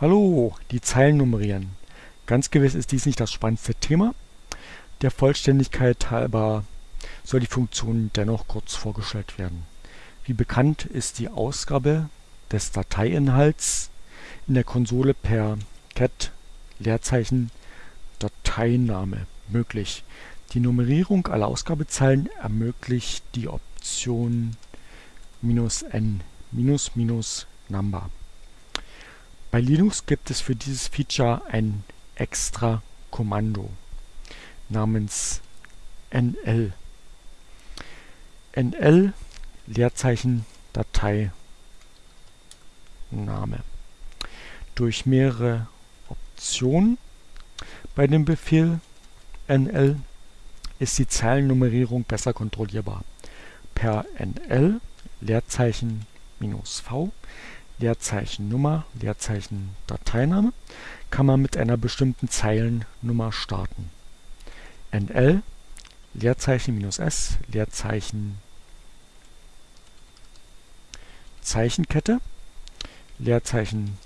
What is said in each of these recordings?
Hallo, die Zeilen nummerieren. Ganz gewiss ist dies nicht das spannendste Thema. Der Vollständigkeit halber soll die Funktion dennoch kurz vorgestellt werden. Wie bekannt ist die Ausgabe des Dateiinhalts in der Konsole per cat Leerzeichen Dateiname möglich. Die Nummerierung aller Ausgabezeilen ermöglicht die Option "-n", "-number". Bei Linux gibt es für dieses Feature ein extra Kommando namens nl. nl Leerzeichen Dateiname. Durch mehrere Optionen bei dem Befehl nl ist die Zeilennummerierung besser kontrollierbar. Per nl Leerzeichen "-v" Leerzeichen Nummer, Leerzeichen Dateiname kann man mit einer bestimmten Zeilennummer starten. NL Leerzeichen -s Leerzeichen Zeichenkette Leerzeichen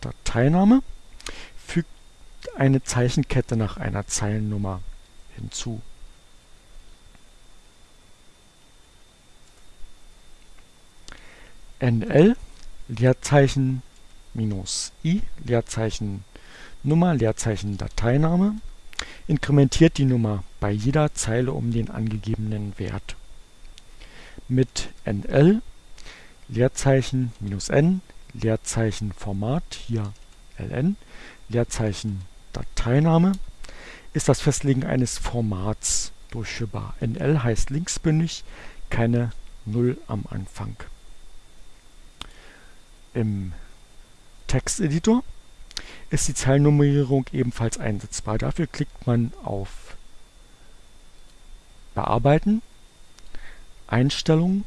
Dateiname fügt eine Zeichenkette nach einer Zeilennummer hinzu. NL Leerzeichen minus i, Leerzeichen Nummer, Leerzeichen Dateiname, inkrementiert die Nummer bei jeder Zeile um den angegebenen Wert. Mit nl Leerzeichen minus n, Leerzeichen Format, hier ln, Leerzeichen Dateiname, ist das Festlegen eines Formats durchführbar. nl heißt linksbündig, keine Null am Anfang im Texteditor ist die Zeilennummerierung ebenfalls einsetzbar. Dafür klickt man auf Bearbeiten, Einstellungen,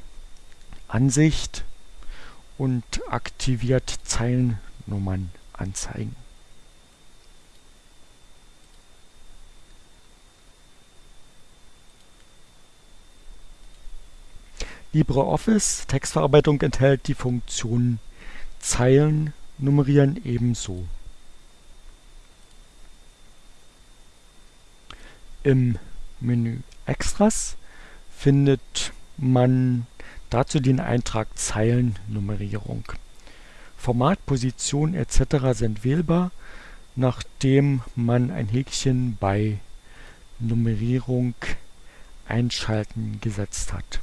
Ansicht und aktiviert Zeilennummern anzeigen. LibreOffice Textverarbeitung enthält die Funktion Zeilen nummerieren ebenso. Im Menü Extras findet man dazu den Eintrag Zeilennummerierung. Format, Position etc. sind wählbar, nachdem man ein Häkchen bei Nummerierung einschalten gesetzt hat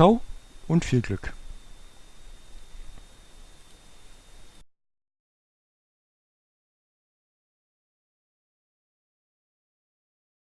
Ciao und viel Glück!